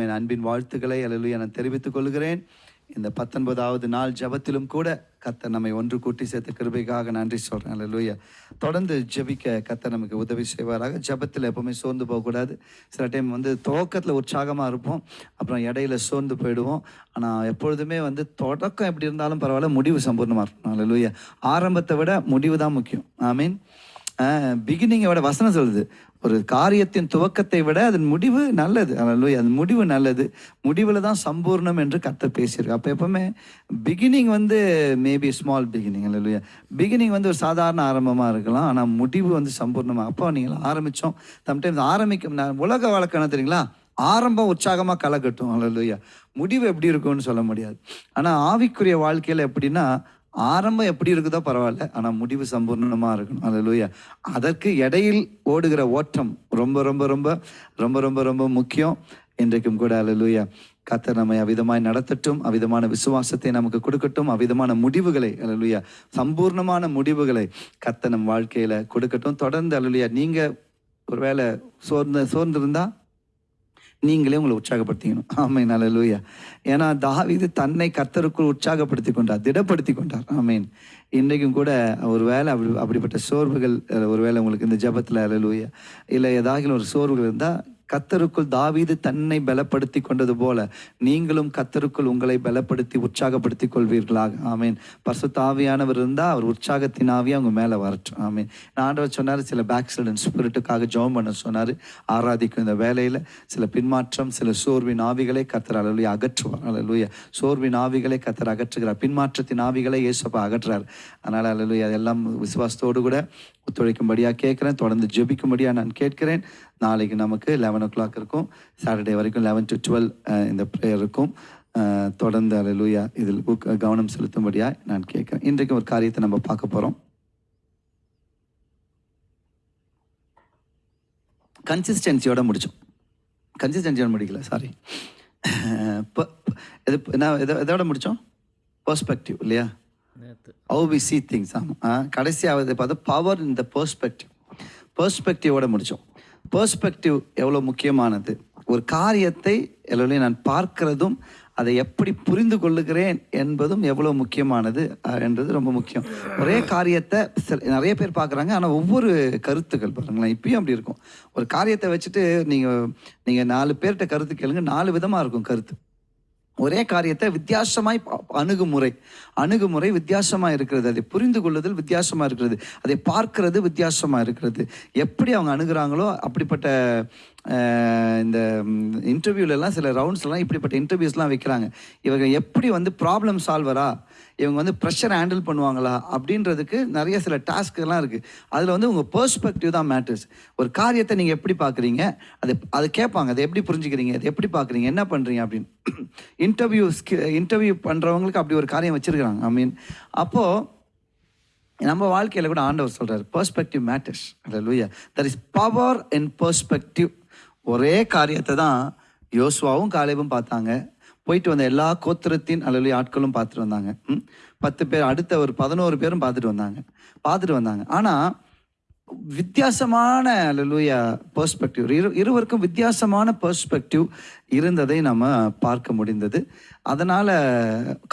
என் அன்பின் வாழ்த்துக்களை அல்லேலூயா நான் தெரிவித்துக் கொள்கிறேன். இந்த பத்தொன்பதாவது நாள் ஜெபத்திலும் கூட கத்தர் நம்மை ஒன்று கூட்டி சேர்த்த கிருபைக்காக நன்றி சொல்கிறேன் அல்லேலூயா தொடர்ந்து ஜெபிக்க கத்தர் நமக்கு உதவி செய்வாராக. ஜெபத்தில் எப்பவுமே சோர்ந்து போகக்கூடாது. சில டைம் வந்து துவக்கத்தில் உற்சாகமாக இருப்போம். அப்புறம் இடையில சோர்ந்து போயிடுவோம். ஆனால் எப்பொழுதுமே வந்து தொடக்கம் எப்படி இருந்தாலும் பரவாயில்ல முடிவு சம்பூர்ணமாக இருக்கணும் அல்லேலூயா ஆரம்பத்தை விட முடிவு தான் முக்கியம். ஐ மீன் பிகினிங்கை விட வசனம் சொல்லுது. ஒரு காரியத்தின் துவக்கத்தை விட அதன் முடிவு நல்லது. அல்லேலூயா அது முடிவு நல்லது. முடிவில் தான் சம்பூர்ணம் என்று கத்த பேசியிருக்கு அப்போ எப்பவுமே பிகினிங் வந்து மேபி ஸ்மால் பிகினிங் அல்லேலூயா பிகினிங் வந்து ஒரு சாதாரண ஆரம்பமாக இருக்கலாம். ஆனால் முடிவு வந்து சம்பூர்ணமாக அப்போ நீங்கள் ஆரம்பித்தோம் சம்டைம்ஸ் ஆரம்பிக்கும் நான் உலக வழக்கம் என்ன தெரியுங்களா? ஆரம்பம் உற்சாகமாக களை கலக்கட்டும் அல்லேலூயா முடிவு எப்படி இருக்கும்னு சொல்ல முடியாது. ஆனால் ஆவிக்குரிய வாழ்க்கையில் எப்படின்னா ஆரம்பம் எப்படி இருக்குதோ பரவாயில்ல ஆனால் முடிவு சம்பூர்ணமாக இருக்கணும். அல்லேலூயா அதற்கு இடையில் ஓடுகிற ஓட்டம் ரொம்ப ரொம்ப ரொம்ப ரொம்ப ரொம்ப ரொம்ப முக்கியம். இன்றைக்கும் கூட அல்லேலூயா கத்தர் நம்மை அவிதமாய் நடத்தட்டும் அவிதமான விசுவாசத்தை நமக்கு கொடுக்கட்டும் அவிதமான முடிவுகளை அலலுயா சம்பூர்ணமான முடிவுகளை கத்த நம் வாழ்க்கையில் கொடுக்கட்டும். தொடர்ந்து அலலுயா நீங்கள் ஒருவேளை சோர்ந்து சோர்ந்திருந்தால் நீங்களே உங்களை உற்சாகப்படுத்திக்கணும். ஆமேன் அல்லேலூயா ஏன்னா தாவிது தன்னை கர்த்தருக்குள் உற்சாகப்படுத்தி கொண்டார் திடப்படுத்தி கொண்டார். ஆமீன். இன்றைக்கும் கூட ஒரு வேலை அப்படி அப்படிப்பட்ட சோர்வுகள் ஒரு வேலை உங்களுக்கு இந்த ஜெபத்தில் அலலூயா இல்லை ஏதாகிலும் ஒரு சோர்வுகள் இருந்தால் கத்தருக்குள் தாவீது தன்னை பலப்படுத்தி கொண்டது போல நீங்களும் கத்தருக்குள் உங்களை பலப்படுத்தி உற்சாகப்படுத்தி கொள்வீர்களாக. ஆமீன். பர்சு தாவியானவர் இருந்தால் அவர் உற்சாகத்தின் ஆவியா அவங்க மேலே வரட்டும். ஆமீன். நான் ஆண்டவர் சொன்னார் சில பேக்சிடென்ட் ஸ்பிரிட்டுக்காக ஜோம் பண்ண சொன்னார். ஆராதிக்கும் இந்த வேலையில் சில பின்மாற்றம் சில சோர்வின் ஆவிகளை கத்தர் அலுவலிய அகற்றுவார். அலுவலிய சோர்வின் ஆவிகளை கத்தர் அகற்றுகிறார். பின்மாற்றத்தின் ஆவிகளை இயேசப்பா அகற்றுறார். அதனால் அலலுயா அதெல்லாம் விசுவாசத்தோடு கூட ஒத்துழைக்கும்படியாக கேட்குறேன். தொடர்ந்து ஜெபிக்கும்படியாக நான் கேட்கிறேன். நாளைக்கு நமக்கு லெவன் ஓ கிளாக் இருக்கும். சாட்டர்டே வரைக்கும் லெவன் டு டுவெல் இந்த ப்ரேயர் இருக்கும். தொடர்ந்து அலலூயா இதில் கவனம் செலுத்தும்படியாக நான் கேட்குறேன். இன்றைக்கு ஒரு காரியத்தை நம்ம பார்க்க போகிறோம் கன்சிஸ்டன்சியோட முடித்தோம் கன்சிஸ்டன்சியோட முடிக்கல சாரி இது என்ன எதோ எதோட முடித்தோம் பர்ஸ்பெக்டிவ் இல்லையா? ஹவு வி சி திங்ஸ் ஆமாம் கடைசியாவது பார்த்தா பவர் இந்த பெர்ஸ்பெக்டிவ் பெர்ஸ்பெக்டிவோட முடித்தோம் பெர்ஸ்பெக்டிவ் எவ்வளோ முக்கியமானது? ஒரு காரியத்தை எல்லோரையும் நான் பார்க்கிறதும் அதை எப்படி புரிந்து கொள்ளுகிறேன் என்பதும் எவ்வளோ முக்கியமானது என்றது ரொம்ப முக்கியம். ஒரே காரியத்தை சில- நிறைய பேர் பார்க்குறாங்க ஆனால் ஒவ்வொரு கருத்துக்கள் பாருங்களேன் இப்பயும் அப்படி இருக்கும். ஒரு காரியத்தை வச்சுட்டு நீங்கள் நீங்கள் நாலு பேர்கிட்ட கருத்து கேளுங்க நாலு விதமாக இருக்கும் கருத்து. ஒரே காரியத்தை வித்தியாசமாய் அணுகுமுறை. அணுகுமுறை வித்தியாசமாக இருக்கிறது. அதை புரிந்து கொள்ளுதல் வித்தியாசமாக இருக்கிறது. அதை பார்க்கறது வித்தியாசமாக இருக்கிறது. எப்படி அவங்க அணுகிறாங்களோ அப்படிப்பட்ட இந்த இன்டர்வியூலெல்லாம் சில ரவுண்ட்ஸ்லாம் இப்படிப்பட்ட இன்டர்வியூஸ்லாம் வைக்கிறாங்க. இவங்க எப்படி வந்து ப்ராப்ளம் சால்வரா இவங்க வந்து ப்ரெஷர் ஹேண்டில் பண்ணுவாங்களா அப்படின்றதுக்கு நிறைய சில டாஸ்க்கெல்லாம் இருக்குது அதில் வந்து உங்கள் பெர்ஸ்பெக்டிவ் தான் மேட்டர்ஸ் ஒரு காரியத்தை நீங்கள் எப்படி பார்க்குறீங்க அது அது கேட்பாங்க. அதை எப்படி புரிஞ்சுக்கிறீங்க? அதை எப்படி பார்க்குறீங்க என்ன பண்ணுறீங்க அப்படின்னு. இன்டர்வியூ இன்டர்வியூ பண்ணுறவங்களுக்கு அப்படி ஒரு காரியம் வச்சுருக்கிறாங்க. ஐ மீன் அப்போது நம்ம வாழ்க்கையில் கூட ஆண்டவர் சொல்கிறார் பர்ஸ்பெக்டிவ் மேட்டர்ஸ் லூயா there is power in perspective ஒரே காரியத்தை தான் யோசுவாவும் காலேபும் பார்த்தாங்க. போயிட்டு வந்த எல்லா கோத்திரத்தின் அல்லது ஆட்களும் பார்த்துட்டு வந்தாங்க. பத்து பேர் அடுத்த ஒரு பதினோரு பேரும் பார்த்துட்டு வந்தாங்க. பார்த்துட்டு வந்தாங்க. ஆனால் வித்தியாசமான லூயா பர்ஸ்பெக்டிவ் இரு இருவருக்கும் வித்தியாசமான பர்ஸ்பெக்டிவ் இருந்ததை நம்ம பார்க்க முடிந்தது. அதனால்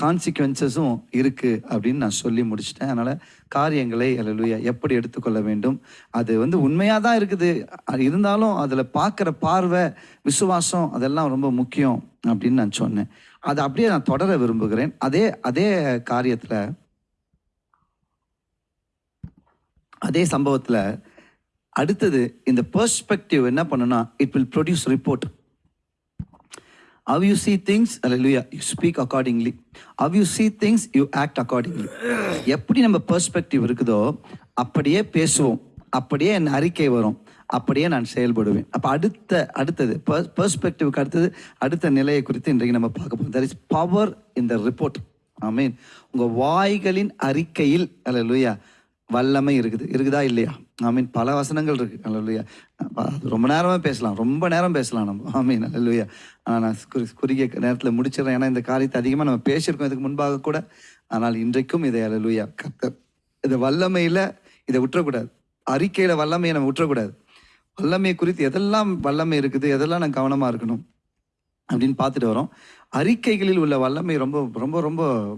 கான்சிக்வன்சஸும் இருக்குது அப்படின்னு நான் சொல்லி முடிச்சிட்டேன். அதனால் காரியங்களை லூயா எப்படி எடுத்துக்கொள்ள வேண்டும்? அது வந்து உண்மையாக தான் இருக்குது. அது இருந்தாலும் அதில் பார்க்குற பார்வை விசுவாசம் அதெல்லாம் ரொம்ப முக்கியம் அப்படின்னு நான் சொன்னேன். அதை அப்படியே நான் தொடர விரும்புகிறேன். அதே அதே காரியத்தில் அதே சம்பவத்தில் அடுத்தது இந்த பெர்ஸ்பெக்டிவ் என்ன பண்ணுன்னா it will produce report How you things அல்ல hallelujah, you speak accordingly how you see things you act accordingly எப்படி நம்ம பெர்ஸ்பெக்டிவ் இருக்குதோ அப்படியே பேசுவோம். அப்படியே என் அறிக்கை வரும். அப்படியே நான் செயல்படுவேன். அப்போ அடுத்த அடுத்தது பெர்ஸ்பெக்டிவ்க்கு அடுத்தது அடுத்த நிலையை குறித்து இன்றைக்கு நம்ம பார்க்க போகிறோம் there is power in the report I mean உங்கள் வாய்களின் அறிக்கையில் அல்ல வல்லமை இருக்குது. இருக்குதா இல்லையா? ஐ மீன் பல வசனங்கள் இருக்கு. அல்லையா ரொம்ப நேரமாக பேசலாம். ரொம்ப நேரம் பேசலாம் நம்ம. ஐ மீன் அல்லையா ஆனால் நான் குறி- குறுகிய நேரத்தில் முடிச்சிடுறேன். ஏன்னா இந்த காரியத்தை அதிகமாக நம்ம பேசியிருக்கோம். இதுக்கு முன்பாக கூட. ஆனால் இன்றைக்கும் இதை அல்லையா கத்த இந்த வல்லமையில் இதை விட்டுறக்கூடாது. அறிக்கையில் வல்லமையை நம்ம விட்டுறக்கூடாது. வல்லமை குறித்து எதெல்லாம் வல்லமை இருக்குது எதெல்லாம் நான் கவனமாக இருக்கணும்? அப்படின்னு பார்த்துட்டு வரோம். அறிக்கைகளில் உள்ள வல்லமை ரொம்ப ரொம்ப ரொம்ப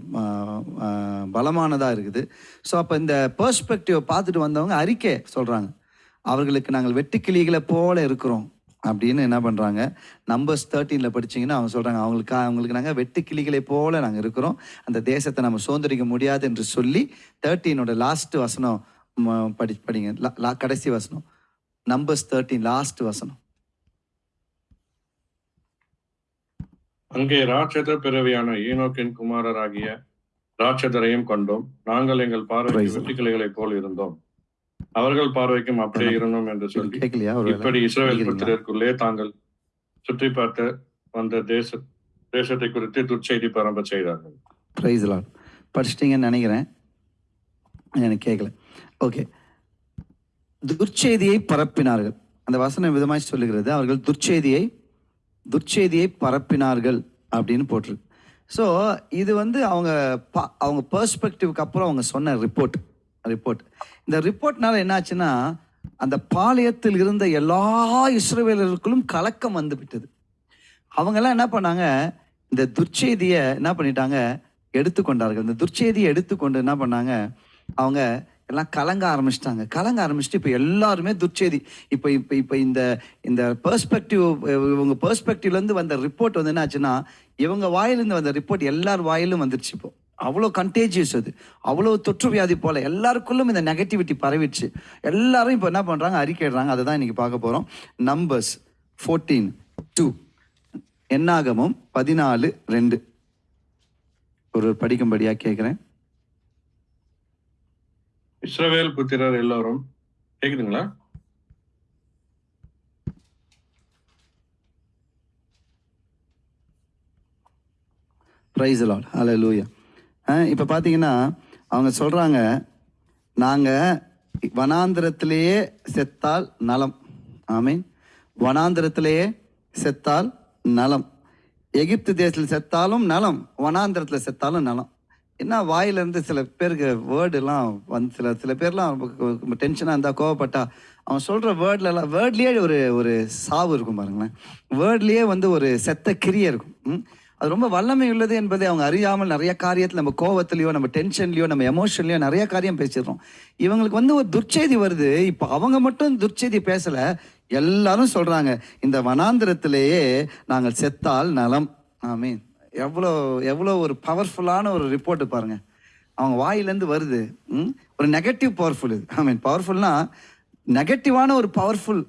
பலமானதாக இருக்குது. ஸோ அப்போ இந்த பெர்ஸ்பெக்டிவ் பார்த்துட்டு வந்தவங்க அறிக்கை சொல்கிறாங்க அவர்களுக்கு நாங்கள் வெட்டுக்கிளிகளை போல இருக்கிறோம் அப்படின்னு என்ன பண்ணுறாங்க நம்பர்ஸ் தேர்ட்டீனில் படிச்சீங்கன்னா அவங்க சொல்கிறாங்க அவங்களுக்கு அவங்களுக்கு நாங்கள் வெட்டுக்கிளிகளை போல நாங்கள் இருக்கிறோம். அந்த தேசத்தை நம்ம சுதந்திரிக்க முடியாது என்று சொல்லி தேர்ட்டீனோட லாஸ்ட் வசனம் படி படிங்க. லா- கடைசி வசனம். நம்பர்ஸ் தேர்ட்டீன் லாஸ்ட் வசனம். அங்கே ராட்சத பிறவியான ஈனோக்கின் குமாரராகிய ராட்சதரையும் கண்டோம். நாங்கள் எங்கள் பார்வைக்கு. வெட்டுக்கிளைகளைப் போல் இருந்தோம். அவர்கள் பார்வைக்கும் அப்படியே இருந்தோம் என்று சொல்லி இப்படி படிக்கிறீங்களா? புத்திரருக்குள்ளே தாங்கள் சுற்றி பார்த்த வந்த தேச தேசத்தை குறித்து துர்ச்செய்தி பரம்ப செய்தார்கள். ப்ரைஸ் படிச்சிட்டிங்கன்னு நினைக்கிறேன். எனக்கு கேட்கல. ஓகே துர்ச்செய்தியை பரப்பினார்கள். அந்த வசனம் விதமாய் சொல்லுகிறது. அவர்கள் துர்ச்செய்தியை துர்ச்செய்தியை பரப்பினார்கள் அப்படின்னு போட்டிருக்கு. ஸோ இது வந்து அவங்க பா அவங்க பர்ஸ்பெக்டிவ்க்கு அப்புறம் அவங்க சொன்ன ரிப்போர்ட் ரிப்போர்ட் இந்த ரிப்போர்ட்னால என்னாச்சுன்னா அந்த பாளையத்தில் இருந்த எல்லா இஸ்ரவேலர்களுக்கும் கலக்கம் வந்து விட்டது. அவங்கெல்லாம் என்ன பண்ணாங்க இந்த துர்ச்செய்தியை என்ன பண்ணிட்டாங்க எடுத்துக்கொண்டார்கள். இந்த துர்ச்செய்தியை எடுத்துக்கொண்டு என்ன பண்ணாங்க அவங்க எல்லாம் கலங்க ஆரம்பிச்சிட்டாங்க. கலங்க ஆரம்பிச்சுட்டு இப்போ எல்லாருமே துர்ச்செய்தி. இப்போ இப்போ இப்போ இந்த இந்த பெர்ஸ்பெக்டிவ் இவங்க பெர்ஸ்பெக்டிவ்லேருந்து வந்த ரிப்போர்ட் வந்து என்ன ஆச்சுன்னா இவங்க வாயிலிருந்து வந்த ரிப்போர்ட் எல்லார் வாயிலும் வந்துருச்சு இப்போ. அவ்வளோ கண்டேஜியஸ் அது. அவ்வளோ தொற்று வியாதி போல எல்லாருக்குள்ளும் இந்த நெகட்டிவிட்டி பரவிடுச்சு. எல்லாரும் இப்போ என்ன பண்ணுறாங்க அறிக்கைடுறாங்க அதை தான் இன்னைக்கு பார்க்க போகிறோம் நம்பர்ஸ் ஃபோர்டீன் டூ என்னாகமும் பதினாலு ரெண்டு. ஒரு படிக்கும்படியாக கேட்குறேன் இஸ்ரவேல் புத்திரர் எல்லோரும் கேக்குதுங்களா? ப்ரைஸ் லாட் ஹலோ லூயா இப்போ பார்த்தீங்கன்னா அவங்க சொல்கிறாங்க நாங்கள் வனாந்திரத்திலேயே செத்தால் நலம். ஆமீன் வனாந்திரத்திலேயே செத்தால் நலம். எகிப்து தேசத்தில் செத்தாலும் நலம் வனாந்திரத்தில் செத்தாலும் நலம். என்ன வாயிலேருந்து சில பேருக்கு வேர்டுலாம் வந்து சில சில பேர்லாம் டென்ஷனாக இருந்தால் கோவப்பட்டா அவன் சொல்கிற வேர்ட்லலாம் வேர்ட்லேயே ஒரு ஒரு சாவு இருக்கும் பாருங்களேன். வேர்ட்லேயே வந்து ஒரு செத்த கிரியை இருக்கும். ம்? அது ரொம்ப வல்லமை உள்ளது என்பதை அவங்க அறியாமல் நிறைய காரியத்தில் நம்ம கோவத்திலையோ நம்ம டென்ஷன்லையோ நம்ம எமோஷன்லையோ நிறைய காரியம் பேசிடுறோம். இவங்களுக்கு வந்து ஒரு துர்ச்செய்தி வருது. இப்போ அவங்க மட்டும் துர்ச்செய்தி பேசலை. எல்லாரும் சொல்கிறாங்க இந்த வனாந்திரத்திலேயே நாங்கள் செத்தால் நலம். ஆமீன். எவ்வளோ எவ்வளோ ஒரு பவர்ஃபுல்லான ஒரு ரிப்போர்ட்டு பாருங்க. அவங்க வாயிலேருந்து வருது. ம்? ஒரு நெகட்டிவ் பவர்ஃபுல் இது ஐ மீன் பவர்ஃபுல்னா நெகட்டிவான ஒரு பவர்ஃபுல்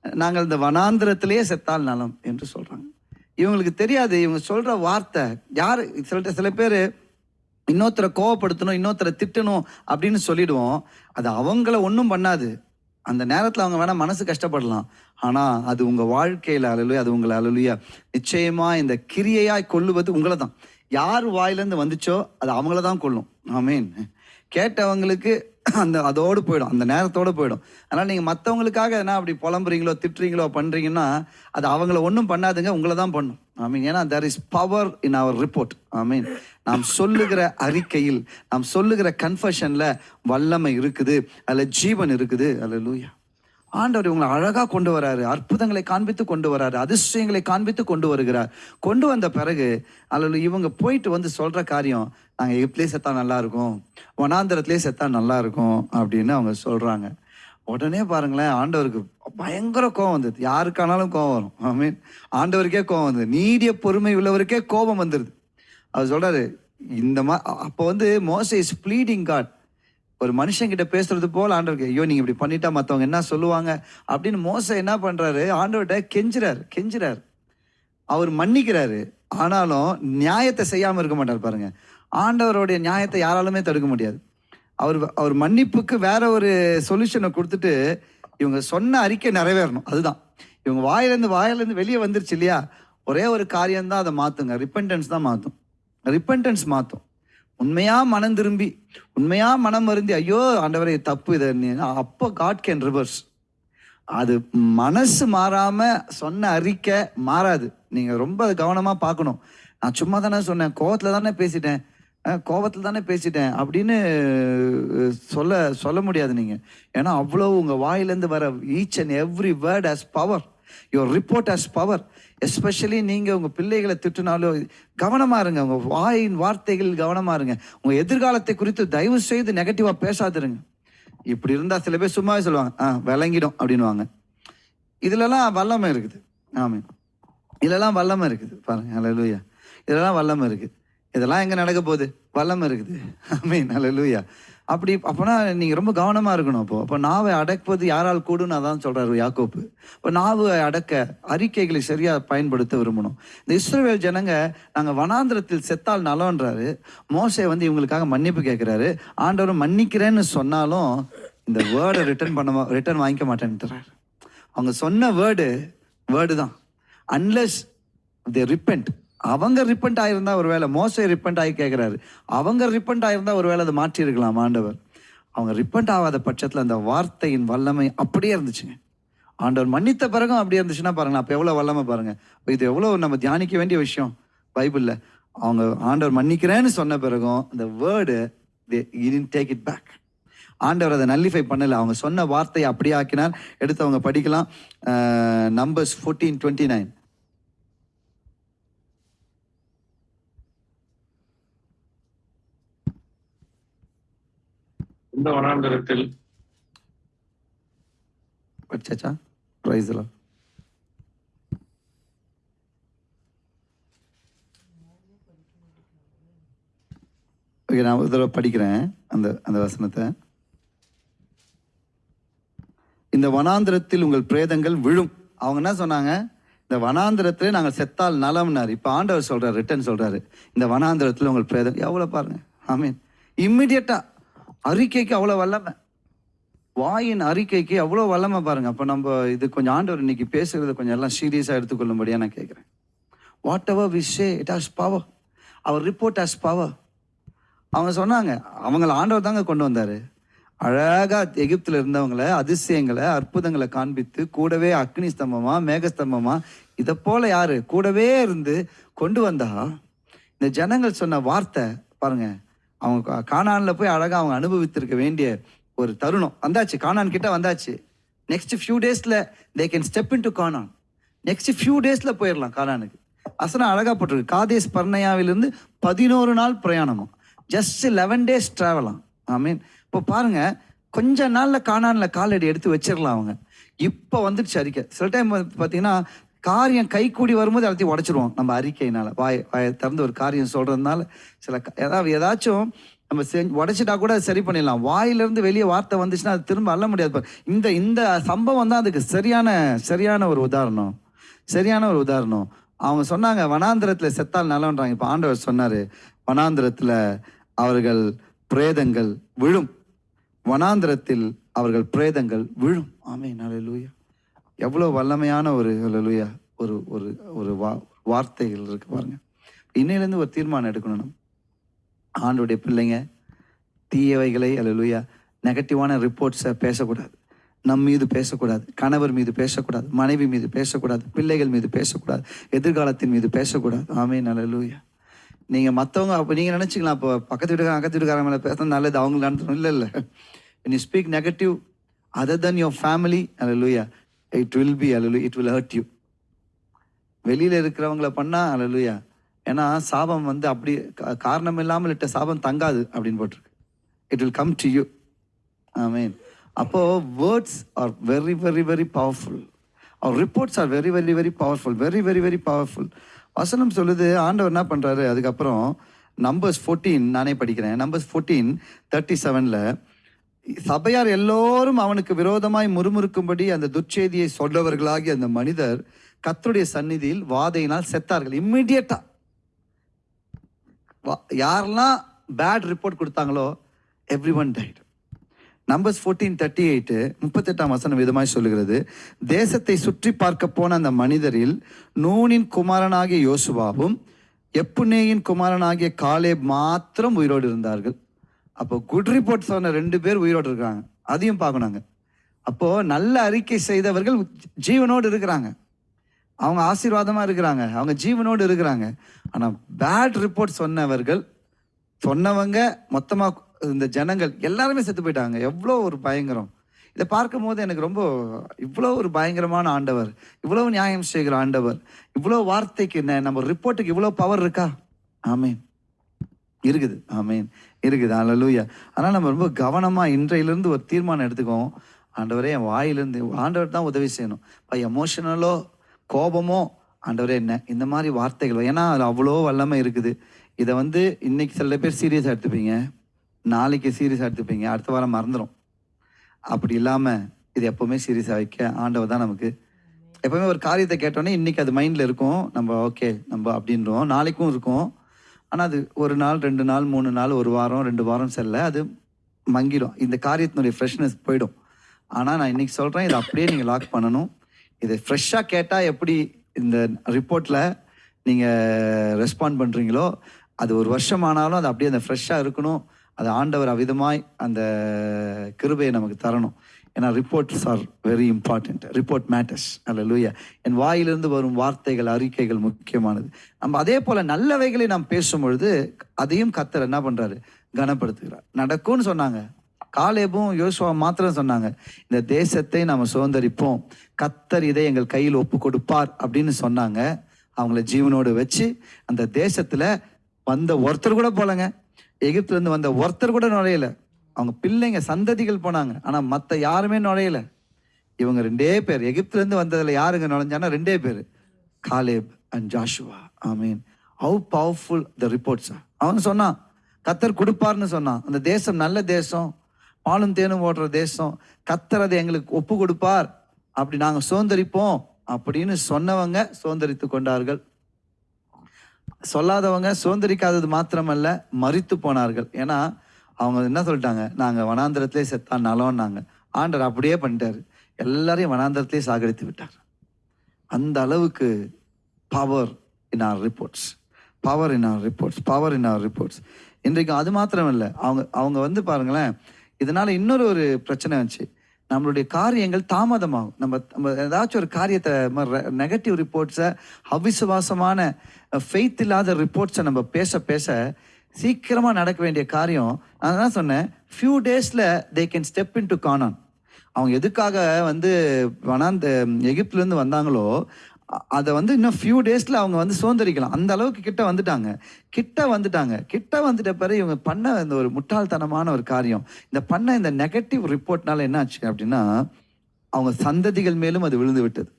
நாங்கள் இந்த வனாந்திரத்திலேயே செத்தால் நலம் என்று சொல்கிறாங்க இவங்களுக்கு தெரியாது. இவங்க சொல்கிற வார்த்தை யார்? சில சில பேர் இன்னொருத்தரை கோவப்படுத்தணும் இன்னொருத்தரை திட்டணும் அப்படின்னு சொல்லிடுவோம். அது அவங்கள ஒன்றும் பண்ணாது. அந்த நேரத்தில் அவங்க வேணால் மனசு கஷ்டப்படலாம். ஆனால் அது உங்கள் வாழ்க்கையில் அழலுயா அது உங்களை அழலுயா நிச்சயமாக இந்த கிரியையாய் கொள்ளுவது உங்களை தான் யார் வாயிலேருந்து வந்துச்சோ அது அவங்கள தான் கொள்ளும் ஆமீன். கேட்டவங்களுக்கு அந்த அதோடு போயிடும். அந்த நேரத்தோடு போயிடும். அதனால் நீங்கள் மற்றவங்களுக்காக என்ன அப்படி புலம்புறீங்களோ திட்டுறீங்களோ பண்ணுறீங்கன்னா அது அவங்கள ஒன்றும் பண்ணாதுங்க உங்களை தான் பண்ணும். ஐ மீன் ஏன்னா there is power in our report I mean நாம் சொல்லுகிற அறிக்கையில் நாம் சொல்லுகிற கன்ஃபஷனில் வல்லமை இருக்குது அதில் ஜீவன் இருக்குது. அதில் லூயா ஆண்டவர் இவங்களை அழகாக கொண்டு வராரு அற்புதங்களை காண்பித்து கொண்டு வராரு அதிசயங்களை காண்பித்து கொண்டு வருகிறார். கொண்டு வந்த பிறகு அல்லது இவங்க போயிட்டு வந்து சொல்கிற காரியம் நாங்கள் எகிப்திலே செத்தா நல்லா இருக்கும் வனாந்திரத்திலே செத்தா நல்லா இருக்கும் அப்படின்னு அவங்க சொல்கிறாங்க உடனே பாருங்களேன் ஆண்டவருக்கு பயங்கர கோவம் வந்தது. யாருக்கானாலும் கோவம் வரும். ஐ மீன் ஆண்டவருக்கே கோவம் வந்தது. நீடிய பொறுமை உள்ளவருக்கே கோபம் வந்துடுது அவர் சொல்கிறாரு இந்த மா அப்போ வந்து மோச இஸ் ப்ளீடிங் காட் ஒரு மனுஷங்கிட்ட பேசுறது போல் ஆண்டவருக்கு ஐயோ நீங்கள் இப்படி பண்ணிட்டா மற்றவங்க என்ன சொல்லுவாங்க? அப்படின்னு மோச என்ன பண்ணுறாரு ஆண்டவர்கிட்ட கெஞ்சுறாரு கெஞ்சுறாரு. அவர் மன்னிக்கிறாரு. ஆனாலும் நியாயத்தை செய்யாமல் இருக்க மாட்டார் பாருங்க. ஆண்டவருடைய நியாயத்தை யாராலுமே தடுக்க முடியாது. அவர் அவர் மன்னிப்புக்கு வேற ஒரு சொல்யூஷனை கொடுத்துட்டு இவங்க சொன்ன அறிக்கை நிறைவேறணும். அதுதான். இவங்க வாயிலேருந்து வாயிலேருந்து வெளியே வந்துருச்சு இல்லையா? ஒரே ஒரு காரியம் தான் அதை மாற்றுங்க ரிப்பன்டன்ஸ் தான் மாற்றும் ரிப்பன்டன்ஸ் மாற்றும் உண்மையாக மனம் திரும்பி உண்மையாக மனம் வருந்தி ஐயோ ஆண்டவரை தப்பு இதை. அப்போ காட் கேன் ரிவர்ஸ் அது மனசு மாறாமல் சொன்ன அறிக்கை மாறாது. நீங்கள் ரொம்ப அதை பார்க்கணும். நான் சும்மா தானே சொன்னேன். கோவத்தில் தானே பேசிட்டேன். கோபத்தில் தானே பேசிட்டேன். அப்படின்னு சொல்ல சொல்ல முடியாது நீங்கள் ஏன்னா அவ்வளோ உங்கள் வாயிலேருந்து வர each and every word has power your report has power especially நீங்கள் உங்கள் பிள்ளைகளை திட்டினாலோ கவனமாக இருங்க. உங்கள் வாயின் வார்த்தைகள் கவனமாக இருங்க. உங்கள் எதிர்காலத்தை குறித்து தயவு செய்து நெகட்டிவாக பேசாதிருங்க. இப்படி இருந்தால் சில பேர் சும்மாவே சொல்லுவாங்க ஆ விளங்கிடும் அப்படின்னுவாங்க. இதுலலாம் வல்லமை இருக்குது. ஆமாம் இதுலலாம் வல்லமை இருக்குது. பாருங்க அல்லேலூயா இதெல்லாம் வல்லமை இருக்குது. இதெல்லாம் எங்கே நடக்க போகுது? வல்லமை இருக்குது. மெயின் அல்ல லூயா அப்படி அப்போனா நீங்கள் ரொம்ப கவனமாக இருக்கணும் அப்போ. அப்போ நாவை அடக்குவது யாரால் கூடுன்னு அதான் சொல்கிறாரு யாக்கோப்பு இப்போ நாவை அடக்க அறிக்கைகளை சரியாக பயன்படுத்த விரும்பணும். இந்த இஸ்ரோவேல் ஜனங்க நாங்கள் வனாந்திரத்தில் செத்தால் நலன்றாரு மோசை வந்து இவங்களுக்காக மன்னிப்பு கேட்குறாரு ஆண்டவரும் மன்னிக்கிறேன்னு சொன்னாலும் இந்த வேர்டை ரிட்டர்ன் பண்ண ரிட்டர்ன் வாங்கிக்க மாட்டேன்ட்டுறாரு அவங்க சொன்ன வேர்டு வேர்டு தான். அன்லெஸ் தே ரிப்பெண்ட் அவங்க ரிப்பண்ட் ஆயிருந்தா ஒரு வேளை மோசை ரிப்பெண்ட் ஆகி கேட்குறாரு அவங்க ரிப்பெண்ட் ஆயிருந்தா ஒரு வேளை அதை மாற்றிருக்கலாம் ஆண்டவர். அவங்க ரிப்பெண்ட் ஆகாத பட்சத்தில் அந்த வார்த்தையின் வல்லமை அப்படியே இருந்துச்சுங்க. ஆண்டவர் மன்னித்த பிறகும் அப்படியே இருந்துச்சுன்னா பாருங்களேன் அப்போ எவ்வளோ வல்லமை பாருங்கள் இது எவ்வளோ நம்ம தியானிக்க வேண்டிய விஷயம் பைபிளில். அவங்க ஆண்டவர் மன்னிக்கிறேன்னு சொன்ன பிறகும் அந்த வேர்டு டேக் இட் பேக் ஆண்டவர் அதை நல்லிஃபை பண்ணலை. அவங்க சொன்ன வார்த்தையை அப்படியே ஆக்கினார் எடுத்து அவங்க படிக்கலாம். நம்பர்ஸ் ஃபோர்டீன் டுவெண்ட்டி நைன் இந்த வனாந்தரத்தில். ப்ரைஸ்லாம் ஓகே நான் ஒரு தடவை படிக்கிறேன் அந்த அந்த வசனத்தை. இந்த வனாந்திரத்தில் உங்கள் பிரேதங்கள் விழும். அவங்க என்ன சொன்னாங்க? இந்த வனாந்திரத்தில் நாங்கள் செத்தால் நலம்னார். இப்போ ஆண்டவர் சொல்றாரு ரிட்டன் சொல்றாரு. இந்த வனாந்திரத்தில் உங்கள் பிரேதம் எவ்வளோ பாருங்க. ஆமீன் இம்மிடியட்டாக அறிக்கைக்கு அவ்வளோ வல்லமை. வாயின் அறிக்கைக்கு அவ்வளோ வல்லமை பாருங்க. அப்போ நம்ம இது கொஞ்சம் ஆண்டவர் இன்னைக்கு பேசுறத கொஞ்சம் எல்லாம் சீரியஸாக எடுத்துக்கொள்ளும்படியா நான் கேட்குறேன் whatever we say it has power our report has power அவங்க சொன்னாங்க அவங்கள ஆண்டவர் தாங்க கொண்டு வந்தார். அழகாக எகிப்தில் இருந்தவங்களை அதிசயங்களை அற்புதங்களை காண்பித்து கூடவே அக்னி ஸ்தம்பமாக மேகஸ்தம்பமாக இதை போல் யாரு? கூடவே இருந்து கொண்டு வந்தா இந்த ஜனங்கள் சொன்ன வார்த்தை பாருங்கள் அவங்க கா- போய் அழகாக அவங்க அனுபவித்திருக்க வேண்டிய ஒரு தருணம் வந்தாச்சு. கானான் கிட்ட வந்தாச்சு. நெக்ஸ்ட் ஃபியூ டேஸில் they can step in to Canaan next few டேஸில் போயிடலாம் கானானுக்கு அசனா அழகாக போட்டிருக்கு. காதேஸ் பர்ணையாவிலிருந்து பதினோரு நாள் பிரயாணமா ஜஸ்ட் லெவன் டேஸ் ட்ராவலாம் ஐ மீன் இப்போ பாருங்க கொஞ்ச நாளில் காணான்ல காலடி எடுத்து வச்சிடலாம் அவங்க. இப்போ வந்துடுச்சு அறிக்கை. சில டைம் பார்த்தீங்கன்னா காரியம் கை கூடி வரும்போது எல்லாத்தையும் உடைச்சிருவோம். நம்ம அறிக்கையினால. வாய் வாயை திறந்து ஒரு காரியம் சொல்றதுனால சில க- ஏதாவது ஏதாச்சும் நம்ம செஞ்சு உடைச்சிட்டா கூட சரி பண்ணிடலாம். வாயிலிருந்து வெளியே வார்த்தை வந்துச்சுன்னா அது திரும்ப அள்ள முடியாது இந்த இந்த சம்பவம் தான் அதுக்கு சரியான சரியான ஒரு உதாரணம். சரியான ஒரு உதாரணம். அவங்க சொன்னாங்க வனாந்திரத்தில் செத்தால் நலன்றாங்க இப்போ ஆண்டவர் சொன்னார் வனாந்திரத்தில் அவர்கள் பிரேதங்கள் விழும். வனாந்திரத்தில் அவர்கள் பிரேதங்கள் விழும். ஆமே நல்லூயா எவ்வளோ வல்லமையான ஒரு லலுயா ஒரு ஒரு ஒரு வா வார்த்தைகள் இருக்கு பாருங்க. இன்னையிலேருந்து ஒரு தீர்மானம் எடுக்கணும். நம்ம ஆண்டுடைய பிள்ளைங்க தீயவைகளை அல்லேலூயா நெகட்டிவான ரிப்போர்ட்ஸை பேசக்கூடாது. நம் மீது பேசக்கூடாது. கணவர் மீது பேசக்கூடாது. மனைவி மீது பேசக்கூடாது. பிள்ளைகள் மீது பேசக்கூடாது. எதிர்காலத்தின் மீது பேசக்கூடாது. ஆமே நல்லலூயா நீங்கள் மற்றவங்க அப்போ நீங்கள் நினச்சிக்கலாம் அப்போ பக்கத்து வீட்டுக்காரங்க அக்கத்து வீட்டுக்காரங்க மேலே பேசுறது நல்லது அவங்களுக்கு நடத்தணும் இல்லை இல்லை. நீ speak negative other than your family அல்ல லூயா இட் வில் பி அலலு இட் வில் ஹர்ட் யூ வெளியில் இருக்கிறவங்கள பண்ணால் அலலுயா ஏன்னா சாபம் வந்து அப்படி காரணம் இல்லாமல் இட்ட சாபம் தங்காது அப்படின்னு போட்டிருக்கு. It will come to you I mean அப்போது words are very very very powerful our reports are very very very powerful very very very powerful வசனம் சொல்லுது ஆண்டவர் என்ன பண்ணுறாரு அதுக்கப்புறம் நம்பர்ஸ் ஃபோர்டீன் நானே படிக்கிறேன். நம்பர்ஸ் ஃபோர்டீன் தேர்ட்டி செவனில் சபையார் எல்லோரும் அவனுக்கு விரோதமாய் முறுமுறுக்கும்படி அந்த துர்ச்செய்தியை சொல்லவர்களாகி அந்த மனிதர் கத்தருடைய சந்நிதியில் வாதையினால் செத்தார்கள் இம்மிடியட்டா யாரெல்லாம் பேட் ரிப்போர்ட் கொடுத்தாங்களோ everyone died numbers fourteen thirty eight முப்பத்தெட்டாம் வசனம் விதமாய் சொல்லுகிறது. தேசத்தை சுற்றி பார்க்க போன அந்த மனிதரில் நூனின் குமாரனாகிய யோசுவாவும் எப்புனேயின் குமாரனாகிய காலே மாத்திரம் உயிரோடு இருந்தார்கள். அப்போ குட் ரிப்போர்ட் சொன்ன ரெண்டு பேர் உயிரோடு இருக்காங்க. அதையும் பார்க்கணுங்க அப்போ நல்ல அறிக்கை செய்தவர்கள் ஜீவனோடு இருக்கிறாங்க. அவங்க ஆசீர்வாதமாக இருக்கிறாங்க. அவங்க ஜீவனோடு இருக்கிறாங்க. ஆனால் பேட் ரிப்போர்ட் சொன்னவர்கள் சொன்னவங்க மொத்தமாக இந்த ஜனங்கள் எல்லாருமே செத்து போயிட்டாங்க. எவ்வளோ ஒரு பயங்கரம். இதை பார்க்கும்போது எனக்கு ரொம்ப இவ்வளோ ஒரு பயங்கரமான ஆண்டவர் இவ்வளோ நியாயம் செய்கிற ஆண்டவர் இவ்வளோ வார்த்தைக்கு என்ன நம்ம ரிப்போர்ட்டுக்கு இவ்வளோ பவர் இருக்கா? ஆமேன் இருக்குது. ஆமேன் இருக்குது. அல்லூயா அதனால் நம்ம ரொம்ப கவனமாக இன்றையிலேருந்து ஒரு தீர்மானம் எடுத்துக்குவோம். ஆண்டவரே என் வாயிலிருந்து ஆண்டவர் தான் உதவி செய்யணும். இப்போ எமோஷனலோ கோபமோ ஆண்டவரே என்ன? இந்த மாதிரி வார்த்தைகள். ஏன்னா அதில் அவ்வளோ வல்லமை இருக்குது. இதை வந்து இன்னைக்கு சில பேர் சீரியஸாக எடுத்துப்பீங்க. நாளைக்கு சீரியஸாக எடுத்துப்பீங்க. அடுத்த வாரம் மறந்துடும் அப்படி இல்லாமல் இது எப்போவுமே சீரியஸாக வைக்க ஆண்டவர் தான் நமக்கு. எப்போவுமே ஒரு காரியத்தை கேட்டோன்னே இன்றைக்கி அது மைண்டில் இருக்கும். நம்ம ஓகே நம்ம அப்படின்றோம். நாளைக்கும் இருக்கும். ஆனால் அது ஒரு நாள் ரெண்டு நாள் மூணு நாள் ஒரு வாரம் ரெண்டு வாரம் செல்ல அது மங்கிடும் இந்த காரியத்தினுடைய ஃப்ரெஷ்னஸ் போயிடும். ஆனால் நான் இன்னைக்கு சொல்கிறேன் இதை அப்படியே நீங்கள் லாக் பண்ணணும். இதை ஃப்ரெஷ்ஷாக கேட்டால் எப்படி இந்த ரிப்போர்ட்டில் நீங்கள் ரெஸ்பாண்ட் பண்ணுறீங்களோ அது ஒரு வருஷம் ஆனாலும் அது அப்படியே அந்த ஃப்ரெஷ்ஷாக இருக்கணும். அது ஆண்டவர் அவிதமாய் அந்த கிருபையை நமக்கு தரணும். ஏன்னா reports are very important report matters அல்ல லூயா என் வாயிலிருந்து வரும் வார்த்தைகள் அறிக்கைகள் முக்கியமானது. நம்ம அதே போல நல்லவைகளை நாம் பேசும்பொழுது அதையும் கத்தர் என்ன பண்றாரு? கனப்படுத்துகிறார். நடக்கும்னு சொன்னாங்க. காலேபும் யோசுவா மாத்திரம் சொன்னாங்க. இந்த தேசத்தை நாம் சுதந்திரிப்போம். கத்தர் இதை எங்கள் கையில் ஒப்பு கொடுப்பார் அப்படின்னு சொன்னாங்க. அவங்கள ஜீவனோடு வச்சு அந்த தேசத்தில் வந்த ஒருத்தர் கூட போலங்க. எகிப்துலேருந்து வந்த ஒருத்தர் கூட நுழையலை. அவங்க பிள்ளைங்க சந்ததிகள் போனாங்க. ஆனால் மற்ற யாருமே நுழையல. இவங்க ரெண்டே பேர். எகிப்துலேருந்து வந்ததில் யாருங்க நுழைஞ்சானா ரெண்டே பேர். Caleb and Joshua. I mean how powerful the reports அவன் சொன்னான் கத்தர் கொடுப்பார்னு சொன்னான். அந்த தேசம் நல்ல தேசம். பாலும் தேனும் ஓடுற தேசம். கத்தர் அதை எங்களுக்கு ஒப்பு கொடுப்பார். அப்படி நாங்கள் சுதந்திரிப்போம். அப்படின்னு சொன்னவங்க சுதந்திரித்து கொண்டார்கள். சொல்லாதவங்க சுதந்திரிக்காதது மாத்திரமல்ல மறித்து போனார்கள். ஏன்னா அவங்க என்ன சொல்லிட்டாங்க? நாங்கள் வனாந்திரத்திலே செத்தா நலம்னாங்க. ஆண்டர் அப்படியே பண்ணிட்டார். எல்லாரையும் வனாந்திரத்திலே சாகடித்து விட்டார். அந்த அளவுக்கு power in our reports power in our reports power in our reports இன்றைக்கு அது மாத்திரம் இல்லை அவங்க அவங்க வந்து பாருங்களேன் இதனால் இன்னொரு ஒரு பிரச்சனை வந்துச்சு. நம்மளுடைய காரியங்கள் தாமதமாகும். நம்ம நம்ம ஏதாச்சும் ஒரு காரியத்தை நெகட்டிவ் ரிப்போர்ட்ஸை அவிசுவாசமான ஃபெய்த் இல்லாத ரிப்போர்ட்ஸை நம்ம பேச பேச சீக்கிரமாக நடக்க வேண்டிய காரியம். நான் தான் சொன்னேன். ஃபியூ டேஸில் they can step in to Canaan அவங்க எதுக்காக வந்து வனாந்த எகிப்துலேருந்து வந்தாங்களோ அதை வந்து இன்னும் ஃபியூ டேஸில் அவங்க வந்து சுதந்திரிக்கலாம். அந்த அளவுக்கு கிட்ட வந்துட்டாங்க. கிட்ட வந்துட்டாங்க. கிட்ட வந்துட்ட பிறகு இவங்க பண்ண இந்த ஒரு முட்டாள்தனமான ஒரு காரியம். இந்த பண்ண இந்த நெகட்டிவ் ரிப்போர்ட்னால என்ன ஆச்சு அப்படின்னா அவங்க சந்ததிகள் மேலும் அது விழுந்து விட்டது.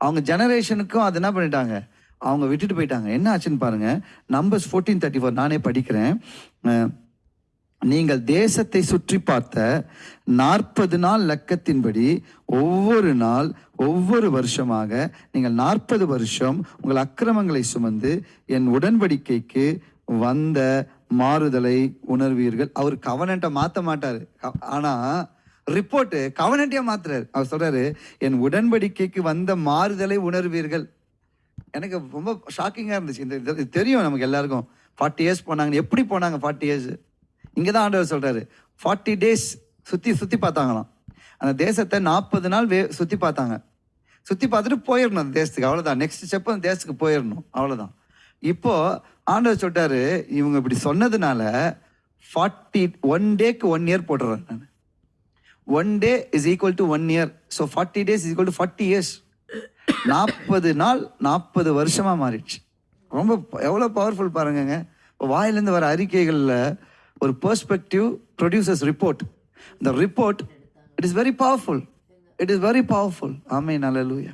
அவங்க ஜெனரேஷனுக்கும் அது என்ன பண்ணிட்டாங்க? அவங்க விட்டுட்டு போயிட்டாங்க. என்ன ஆச்சுன்னு பாருங்க. நம்பர்ஸ் ஃபோர்டீன் தேர்ட்டி ஃபோர் நானே படிக்கிறேன். நீங்கள் தேசத்தை சுற்றி பார்த்த நாற்பது நாள் லக்கத்தின்படி ஒவ்வொரு நாள் ஒவ்வொரு வருஷமாக நீங்கள் நாற்பது வருஷம் உங்கள் அக்கிரமங்களை சுமந்து என் உடன்படிக்கைக்கு வந்த மாறுதலை உணர்வீர்கள். அவர் கவனண்ட்டை மாற்ற மாட்டார். ஆனால் ரிப்போர்ட்டு கவனண்ட்டே மாத்துறாரு. அவர் சொல்றாரு என் உடன்படிக்கைக்கு வந்த மாறுதலை உணர்வீர்கள். எனக்கு ரொம்ப ஷாக்கிங்காக இருந்துச்சு. இந்த இது- தெரியும் நமக்கு எல்லாருக்கும். ஃபார்ட்டி இயர்ஸ் போனாங்கன்னு எப்படி போனாங்க ஃபார்ட்டி இயர்ஸ் இங்கே தான் ஆண்டவர் சொல்கிறாரு ஃபார்ட்டி டேஸ் சுற்றி சுற்றி பார்த்தாங்களாம். அந்த தேசத்தை நாற்பது நாள் வே சுற்றி பார்த்தாங்க. சுற்றி பார்த்துட்டு போயிடணும் அந்த தேசத்துக்கு. அவ்வளோதான் நெக்ஸ்ட் ஸ்டெப் அந்த தேசத்துக்கு போயிடணும். அவ்வளோதான் இப்போது ஆண்டவர் சொல்லிட்டாரு இவங்க இப்படி சொன்னதுனால ஃபார்ட்டி ஒன் டேக்கு ஒன் இயர் போட்டுறேன் நான். One day is equal to one year so forty days is equal to forty years நாற்பது நாள் நாற்பது வருஷமாக மாறிடுச்சு. ரொம்ப எவ்வளோ பவர்ஃபுல் பாருங்கங்க. இப்போ வாயிலேருந்து வர அறிக்கைகளில் ஒரு பெர்ஸ்பெக்டிவ் ப்ரொடியூசர்ஸ் ரிப்போர்ட் இந்த report it is very powerful it is very powerful ஆமே நல்ல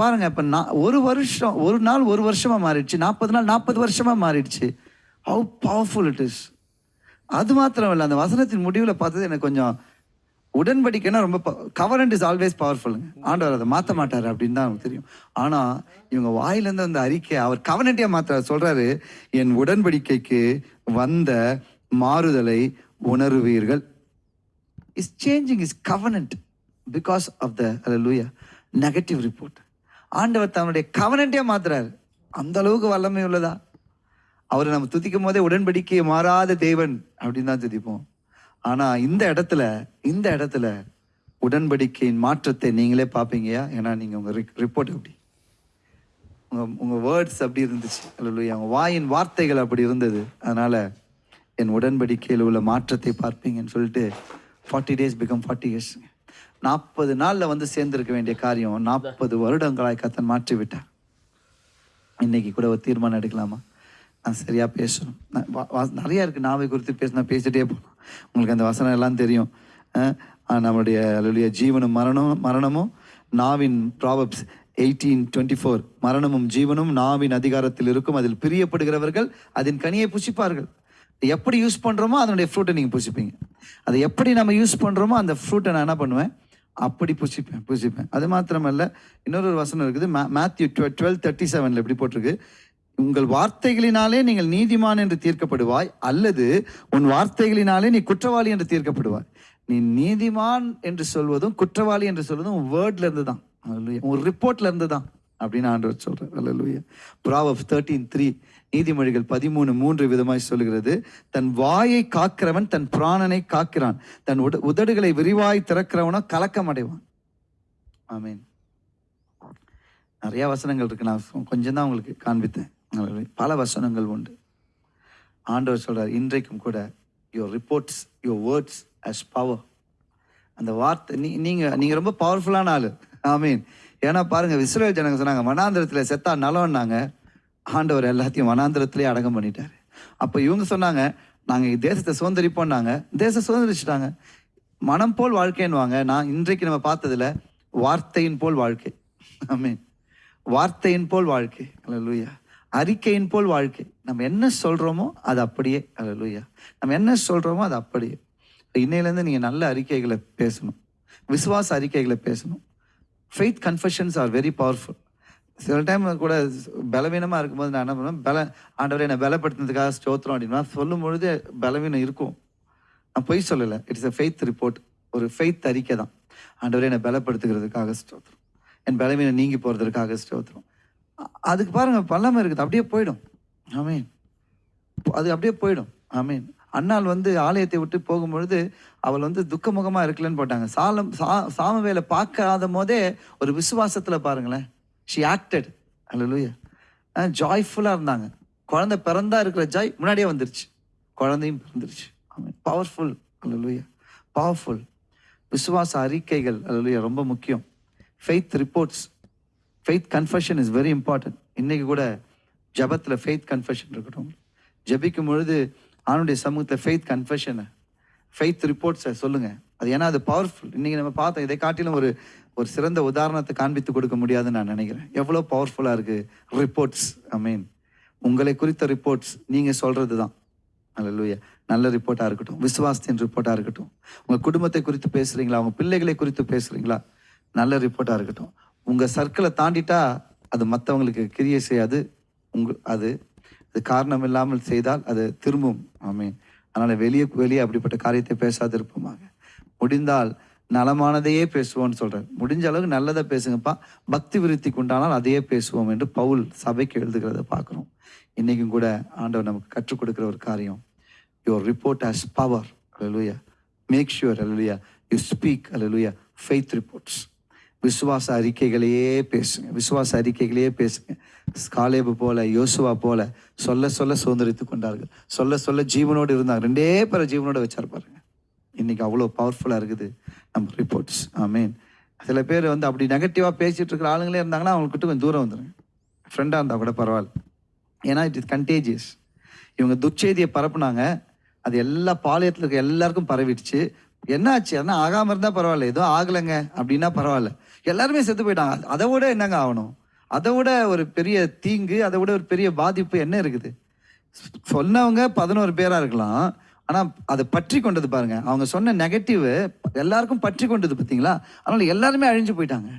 பாருங்க இப்போ நான் ஒரு வருஷம் ஒரு நாள் ஒரு வருஷமாக மாறிடுச்சு. நாற்பது நாள் நாற்பது வருஷமாக மாறிடுச்சு. ஹவு பவர்ஃபுல் இட் இஸ் அது மாத்திரம் இல்லை அந்த வசனத்தின் முடிவில் பார்த்தது எனக்கு கொஞ்சம் உடன்படிக்கைன்னா ரொம்ப கவரண்ட் இஸ் ஆல்வேஸ் பவர்ஃபுல்லுங்க ஆண்டவர் அதை மாற்ற மாட்டார் அப்படின்னு தான் நமக்கு தெரியும். ஆனால் இவங்க வாயிலேருந்து அந்த அறிக்கை அவர் கவர்னட்டியாக மாற்ற சொல்கிறாரு என் உடன்படிக்கைக்கு வந்த மாறுதலை உணருவீர்கள். Is changing is covenant because of the லூயா நெகட்டிவ் ரிப்போர்ட் ஆண்டவர் தன்னுடைய கவனண்ட்டே மாத்துறாரு. அந்த அளவுக்கு வல்லமை உள்ளதா? அவரை நம்ம துதிக்கும் போதே உடன்படிக்கையை மாறாத தேவன் அப்படின்னு தான் துதிப்போம். ஆனா இந்த இடத்துல இந்த இடத்துல உடன்படிக்கையின் மாற்றத்தை நீங்களே பார்ப்பீங்கயா? ஏன்னா நீங்க உங்க ரிப்போர்ட் எப்படி? உங்க உங்க வேர்ட்ஸ் அப்படி இருந்துச்சு. அல்லையா அவங்க வாயின் வார்த்தைகள் அப்படி இருந்தது. அதனால என் உடன்படிக்கையில் உள்ள மாற்றத்தை பார்ப்பீங்கன்னு சொல்லிட்டு forty days become forty years நாற்பது நாளில் வந்து சேர்ந்திருக்க வேண்டிய காரியம் நாற்பது வருடங்களாய் கத்தன் மாற்றி விட்டார் இன்னைக்கு கூட ஒரு தீர்மானம் எடுக்கலாமா? நான் சரியாக பேசணும். நான் வா- வா- நாவை குறித்து பேசினா பேசிட்டே போகலாம். உங்களுக்கு அந்த வசனம் எல்லாம் தெரியும். நம்மளுடைய ஆஹ், நம்முடைய ஜீவனும் மரணம் மரணமும் நாவின் ப்ராபப்ஸ் எயிட்டீன் டுவெண்ட்டி ஃபோர் மரணமும் ஜீவனும் நாவின் அதிகாரத்தில் இருக்கும். அதில் பிரியப்படுகிறவர்கள் அதன் கனியை புசிப்பார்கள். எப்படி யூஸ் பண்ணுறோமோ அதனுடைய ஃப்ரூட்டை நீங்கள் புசிப்பீங்க. அதை எப்படி நம்ம யூஸ் பண்ணுறோமோ அந்த ஃப்ரூட்டை நான் என்ன பண்ணுவேன்? அப்படி புசிப்பேன் புசிப்பேன். அது மாத்திரமல்ல இன்னொரு வசனம் இருக்குது மே மேத்யூ டுவெல் தேர்ட்டி செவனில் எப்படி போட்டிருக்கு? உங்கள் வார்த்தைகளினாலே நீங்கள் நீதிமான் என்று தீர்க்கப்படுவாய் அல்லது உன் வார்த்தைகளினாலே நீ குற்றவாளி என்று தீர்க்கப்படுவாய். நீ நீதிமான் என்று சொல்வதும் குற்றவாளி என்று சொல்வதும் உன் வேர்ட்ல இருந்து தான் உன் ரிப்போர்ட்ல இருந்து தான் அப்படின்னு ஆண்டவர் சொல்றார். அல்லூயா ப்ராவப் தேர்ட்டீன் த்ரீ நீதிமொழிகள் பதிமூணு மூன்று விதமாய் சொல்கிறது. தன் வாயை காக்கிறவன் தன் பிராணனை காக்கிறான். தன் உட உதடுகளை விரிவாய் திறக்கிறவனோ கலக்கம் அடைவான் ஆமீன். நிறைய வசனங்கள் இருக்கு. நான் கொஞ்சம் தான் உங்களுக்கு காண்பித்தேன். பல வசனங்கள் உண்டு. ஆண்டவர் சொல்கிறார் இன்றைக்கும் கூட your reports your words has power அந்த வார்த்தை நீ நீங்கள் நீங்கள் ரொம்ப பவர்ஃபுல்லான ஆள். ஆமீன் ஏன்னா பாருங்க இஸ்ரேல் ஜனங்க சொன்னாங்க மனாந்திரத்தில் செத்தா நலம்னாங்க ஆண்டவர் எல்லாத்தையும் வனாந்திரத்திலே அடக்கம் பண்ணிட்டார். அப்போ இவங்க சொன்னாங்க நாங்கள் தேசத்தை சுதந்திரிப்போம்னாங்க தேசம் சுதந்திரிச்சிட்டாங்க. மனம் போல் வாழ்க்கைன்னுவாங்க. நான் இன்றைக்கு நம்ம பார்த்ததில் வார்த்தையின் போல் வாழ்க்கை. ஆமீன் வார்த்தையின் போல் வாழ்க்கை. அல்லேலூயா அறிக்கையின் போல் வாழ்க்கை. நம்ம என்ன சொல்றோமோ அது அப்படியே அல்லேலூயா நம்ம என்ன சொல்றோமோ அது அப்படியே. இன்னையிலேருந்து நீங்க நல்ல அறிக்கைகளை பேசணும். விசுவாச அறிக்கைகளை பேசணும். Faith confessions are very powerful சில டைம் கூட பலவீனமாக இருக்கும்போது நான் என்ன பண்ணுவேன்? பல ஆண்டவரை என்னை பலப்படுத்தினதுக்காக ஸ்தோத்திரம் அப்படின்னா சொல்லும் பொழுது பலவீனம் இருக்கும். நான் பொய் சொல்லலை. இட்ஸ் அ ஃபெய்த் ரிப்போர்ட் ஒரு ஃபெய்த் அறிக்கை தான் ஆண்டவரை என்னை பலப்படுத்துகிறதுக்காக ஸ்தோத்திரம். என் பலவீனம் நீங்கி போகிறதுக்காக ஸ்தோத்திரம். அதுக்கு பாருங்க பல்லாமல் இருக்குது அப்படியே போயிடும். ஆமீன். அது அப்படியே போயிடும். ஆமீன். அண்ணாள் வந்து ஆலயத்தை விட்டு போகும்பொழுது அவள் வந்து துக்கமுகமாக இருக்கலன்னு போட்டாங்க. சாலம் சா சாமவேலை பார்க்காத போதே ஒரு விசுவாசத்தில் பாருங்களேன். ஷி ஆக்டட் அல்லூயா ஜாய்ஃபுல்லாக இருந்தாங்க. குழந்தை பிறந்தா இருக்கிற ஜாய் முன்னாடியே வந்துருச்சு. குழந்தையும் பிறந்துருச்சு. ஆமீன். பவர்ஃபுல் அல்லூயா பவர்ஃபுல் விசுவாச அறிக்கைகள். அல்லூயா ரொம்ப முக்கியம். Faith reports faith confession is very important இன்னைக்கு கூட ஜபத்தில் ஃபெய்த் கன்ஃபெஷன் இருக்கட்டும். ஜபிக்கும் பொழுது ஆணுடைய சமூகத்தில் ஃபெய்த் கன்ஃபெஷனை ஃபெய்த் ரிப்போர்ட்ஸை சொல்லுங்கள் அது ஏன்னா அது பவர்ஃபுல் இன்னைக்கு நம்ம பார்த்தோம் இதை காட்டிலும் ஒரு ஒரு சிறந்த உதாரணத்தை காண்பித்து கொடுக்க முடியாதுன்னு நான் நினைக்கிறேன். எவ்வளோ பவர்ஃபுல்லாக இருக்குது ரிப்போர்ட்ஸ் ஐ மீன் உங்களை குறித்த ரிப்போர்ட்ஸ் நீங்கள் சொல்கிறது தான் அல்லேலூயா நல்ல ரிப்போர்ட்டாக இருக்கட்டும். விசுவாசத்தின் ரிப்போர்ட்டாக இருக்கட்டும். உங்கள் குடும்பத்தை குறித்து பேசுகிறீங்களா உங்கள் பிள்ளைகளை குறித்து பேசுறீங்களா? நல்ல ரிப்போர்ட்டாக இருக்கட்டும். உங்கள் சர்க்கிளை தாண்டிட்டா அது மற்றவங்களுக்கு கிரியை செய்யாது. உங்க அது அது காரணம் இல்லாமல் செய்தால் அது திரும்பும். ஆமென். அதனால் வெளியே வெளியே அப்படிப்பட்ட காரியத்தை பேசாதிருப்போமாங்க முடிந்தால் நலமானதையே பேசுவோம்னு சொல்கிறேன் முடிஞ்ச அளவுக்கு நல்லதை பேசுங்கப்பா. பக்தி விருத்திக்கு உண்டானால் அதையே பேசுவோம் என்று பவுல் சபைக்கு எழுதுகிறத பார்க்குறோம். இன்றைக்கும் கூட ஆண்டவர் நமக்கு கற்றுக் கொடுக்குற ஒரு காரியம். Your report has power hallelujah make sure hallelujah you speak hallelujah faith reports விசுவாச அறிக்கைகளையே பேசுங்க. விசுவாச அறிக்கைகளையே பேசுங்க. காலேபு போல யோசுவா போல சொல்ல சொல்ல சுதந்திரித்து கொண்டார்கள். சொல்ல சொல்ல ஜீவனோடு இருந்தாங்க. ரெண்டே பேரை ஜீவனோட வச்சார் பாருங்க. இன்னைக்கு அவ்வளோ பவர்ஃபுல்லாக இருக்குது நம்ம ரிப்போர்ட்ஸ் ஆமீன் சில பேர் வந்து அப்படி நெகட்டிவாக பேசிட்டு இருக்கிற ஆளுங்களே இருந்தாங்கன்னா அவங்கக்கிட்ட கொஞ்சம் தூரம் வந்துடுங்க ஃப்ரெண்டாக இருந்தால் கூட பரவாயில்ல. ஏன்னா இட் இஸ் கண்டேஜியஸ் இவங்க துச்செய்தியை பரப்புனாங்க. அது எல்லா பாளையத்தில் இருக்க எல்லாருக்கும் பரவிடுச்சு. என்னாச்சு? ஆனால் ஆகாமல் இருந்தால் பரவாயில்ல. ஏதோ ஆகலைங்க. அப்படின்னா பரவாயில்ல. எல்லாருமே செத்து போயிட்டாங்க. அதை விட என்னங்க ஆகணும்? அதை விட ஒரு பெரிய தீங்கு அதை விட ஒரு பெரிய பாதிப்பு என்ன இருக்குது? சொன்னவங்க பதினோரு பேராக இருக்கலாம். ஆனால் அதை பற்றி கொண்டது பாருங்க. அவங்க சொன்ன நெகட்டிவ் எல்லாருக்கும் பற்றி கொண்டது பார்த்தீங்களா? அதனால் எல்லாருமே அழிஞ்சு போயிட்டாங்க.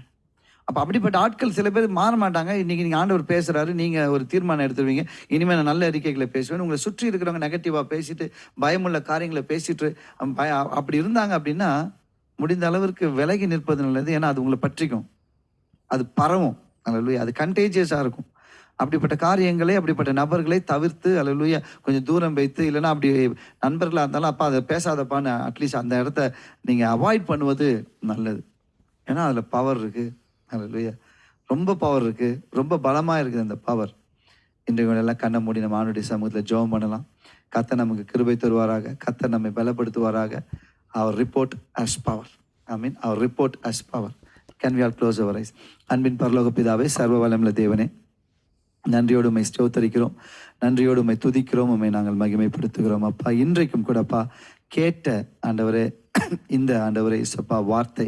அப்போ அப்படிப்பட்ட ஆட்கள் சில பேர் மாற மாட்டாங்க. இன்றைக்கி நீங்கள் ஆண்டவர் பேசுகிறாரு நீங்கள் ஒரு தீர்மானம் எடுத்துருவீங்க. இனிமேல் நான் நல்ல அறிக்கைகளை பேசுவேன். உங்களை சுற்றி இருக்கிறவங்க நெகட்டிவாக பேசிட்டு பயமுள்ள காரியங்களை பேசிட்டு பய அப்படி இருந்தாங்க அப்படின்னா முடிந்த அளவிற்கு விலகி நிற்பது நல்லது. ஏன்னா அது உங்களை பற்றிக்கும். அது பரவும். அலலுயா அது கண்டேஜியஸாக இருக்கும். அப்படிப்பட்ட காரியங்களை அப்படிப்பட்ட நபர்களை தவிர்த்து அலலுயா கொஞ்சம் தூரம் வைத்து இல்லைன்னா அப்படி நண்பர்களாக இருந்தாலும் அப்பா அதை பேசாதப்பான்னு அட்லீஸ்ட் அந்த இடத்த நீங்கள் அவாய்ட் பண்ணுவது நல்லது. ஏன்னா அதில் பவர் இருக்குது அலலுயா ரொம்ப பவர் இருக்குது ரொம்ப பலமாக இருக்குது அந்த பவர் இன்றைக்கு எல்லாம் கண்ணை மூடி நம்ம ஆணுடைய சமூகத்தில் ஜோம் பண்ணலாம். கத்தை நமக்கு கிருபை தருவாராக. கத்தை நம்மை பலப்படுத்துவாராக. Our report as power I mean our report has power can we all close our eyes? அன்பின் பரலோக பிதாவே சர்வ வளமுள்ள தேவனே நன்றியோடு உமை ஸ்தோத்தரிக்கிறோம். நன்றியோடு உமை துதிக்கிறோம். உமை நாங்கள் மகிமைப்படுத்துகிறோம். அப்பா இன்றைக்கும் கூடப்பா கேட்ட ஆண்டவரே இந்த ஆண்டவரே இசப்பா வார்த்தை.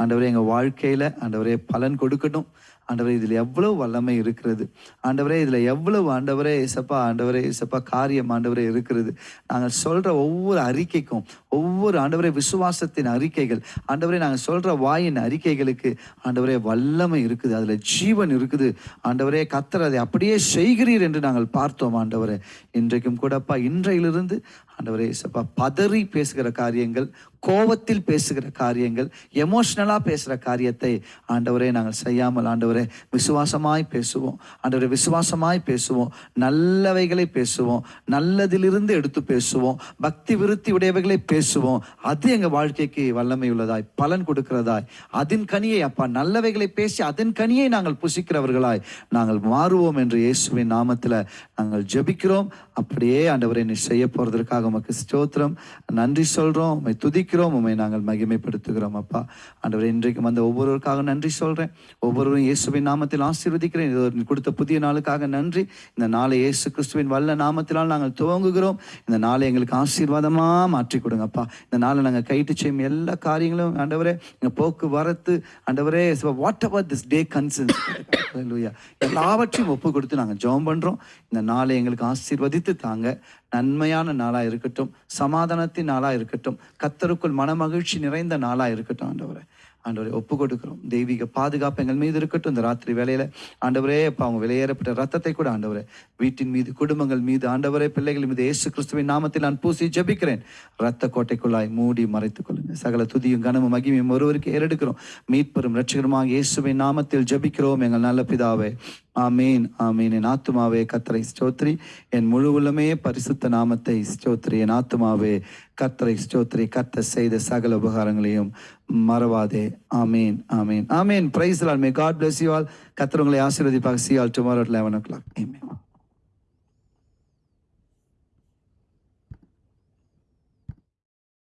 ஆண்டவரே எங்கள் வாழ்க்கையில் ஆண்டவரே பலன் கொடுக்கட்டும். ஆண்டவரே இதில் எவ்வளவு வல்லமை இருக்கிறது. ஆண்டவரே இதில் எவ்வளவு ஆண்டவரே இசப்பா ஆண்டவரே இசப்பா காரியம் ஆண்டவரே இருக்கிறது. நாங்கள் சொல்கிற ஒவ்வொரு அறிக்கைக்கும் ஒவ்வொரு ஆண்டவரே விசுவாசத்தின் அறிக்கைகள் ஆண்டவரே நாங்கள் சொல்கிற வாயின் அறிக்கைகளுக்கு ஆண்டவரே வல்லமை இருக்குது அதில் ஜீவன் இருக்குது. ஆண்டவரே கத்தர் அதை அப்படியே செய்கிறீர் என்று நாங்கள் பார்த்தோம் ஆண்டவரே. இன்றைக்கும் கூடப்பா இன்றையிலிருந்து ஆண்டவரே சப்பா பதறி பேசுகிற காரியங்கள் கோவத்தில் பேசுகிற காரியங்கள் எமோஷ்னலாக பேசுகிற காரியத்தை ஆண்டவரே நாங்கள் செய்யாமல் ஆண்டவரே விசுவாசமாய் பேசுவோம். ஆண்டவரே விசுவாசமாய் பேசுவோம். நல்லவைகளை பேசுவோம். நல்லதிலிருந்து எடுத்து பேசுவோம். பக்தி விருத்தி உடையவைகளை பேசுவோம். அது எங்கள் வாழ்க்கைக்கு வல்லமை உள்ளதாய் பலன் கொடுக்கிறதாய். அதன் கனியை அப்பா நல்லவைகளை பேசி அதன் கனியை நாங்கள் புசிக்கிறவர்களாய் நாங்கள் மாறுவோம் என்று இயேசுவின் நாமத்தில் நாங்கள் ஜெபிக்கிறோம். அப்படியே ஆண்டவரை நீ செய்ய போறதற்காக உமக்கு ஸ்தோத்திரம். நன்றி சொல்றோம். உம்மை துதிக்கிறோம். உம்மை நாங்கள் மகிமைப்படுத்துகிறோம் அப்பா. ஆண்டவரை இன்றைக்கு வந்த ஒவ்வொருவருக்காக நன்றி சொல்றேன். ஒவ்வொருவரும் இயேசுவின் நாமத்தில் ஆசீர்வதிக்கிறேன். இது கொடுத்த புதிய நாளுக்காக நன்றி. இந்த நாளை இயேசு கிறிஸ்துவின் வல்ல நாமத்தினால் நாங்கள் துவங்குகிறோம். இந்த நாளை எங்களுக்கு ஆசீர்வாதமா மாற்றி கொடுங்க கொடுங்கப்பா இந்த நாளை நாங்கள் கைட்டு செய்யும் எல்லா காரியங்களும் ஆண்டவரே எங்கள் போக்குவரத்து ஆண்டவரே வாட் அவர் திஸ் டே கன்சன்ஸ் எல்லாவற்றையும் ஒப்பு கொடுத்து நாங்கள் ஜெபம் பண்றோம். இந்த நாளை எங்களுக்கு ஆசீர்வதித்து தாங்க. நன்மையான நாளா இருக்கட்டும். சமாதானத்தின் நாளா இருக்கட்டும். கத்தருக்குள் மனமகிழ்ச்சி நிறைந்த நாளா இருக்கட்டும் ஆண்டவரை. ஆண்டவரை ஒப்பு கொடுக்கிறோம் தெய்வீக பாதுகாப்பு எங்கள் மீது இருக்கட்டும். இந்த ராத்திரி வேலையில ஆண்டவரே இப்போ அவங்க வெளியேறப்பட்ட ரத்தத்தை கூட ஆண்டவரே வீட்டின் மீது குடும்பங்கள் மீது ஆண்டவரே பிள்ளைகள் மீது இயேசு கிறிஸ்துவின் நாமத்தில் நான் பூசி ஜபிக்கிறேன். ரத்த கோட்டைக்குள்ளாய் மூடி மறைத்துக் கொள்ளுங்க. சகல துதியும் கனமும் மகிமையும் ஒருவருக்கு ஏறெடுக்கிறோம். மீட்பெரும் ரட்சகருமாக இயேசுவின் நாமத்தில் ஜபிக்கிறோம். எங்கள் நல்ல பிதாவே ஆமீன் ஆமீன். என் ஆத்துமாவே கத்தரை ஸ்தோத்ரி என் முழு உள்ளமே பரிசுத்த நாமத்தை ஸ்தோத்ரி என் ஆத்துமாவே கத்தரை ஸ்தோத்ரி கத்த செய்த சகல உபகாரங்களையும் மறவாதே. ஆமீன் ஆமீன். ஆமீன். Praise may God bless you all கத்தர் உங்களை ஆசீர்வதிப்பாக see all tomorrow eleven o'clock ஆமீன்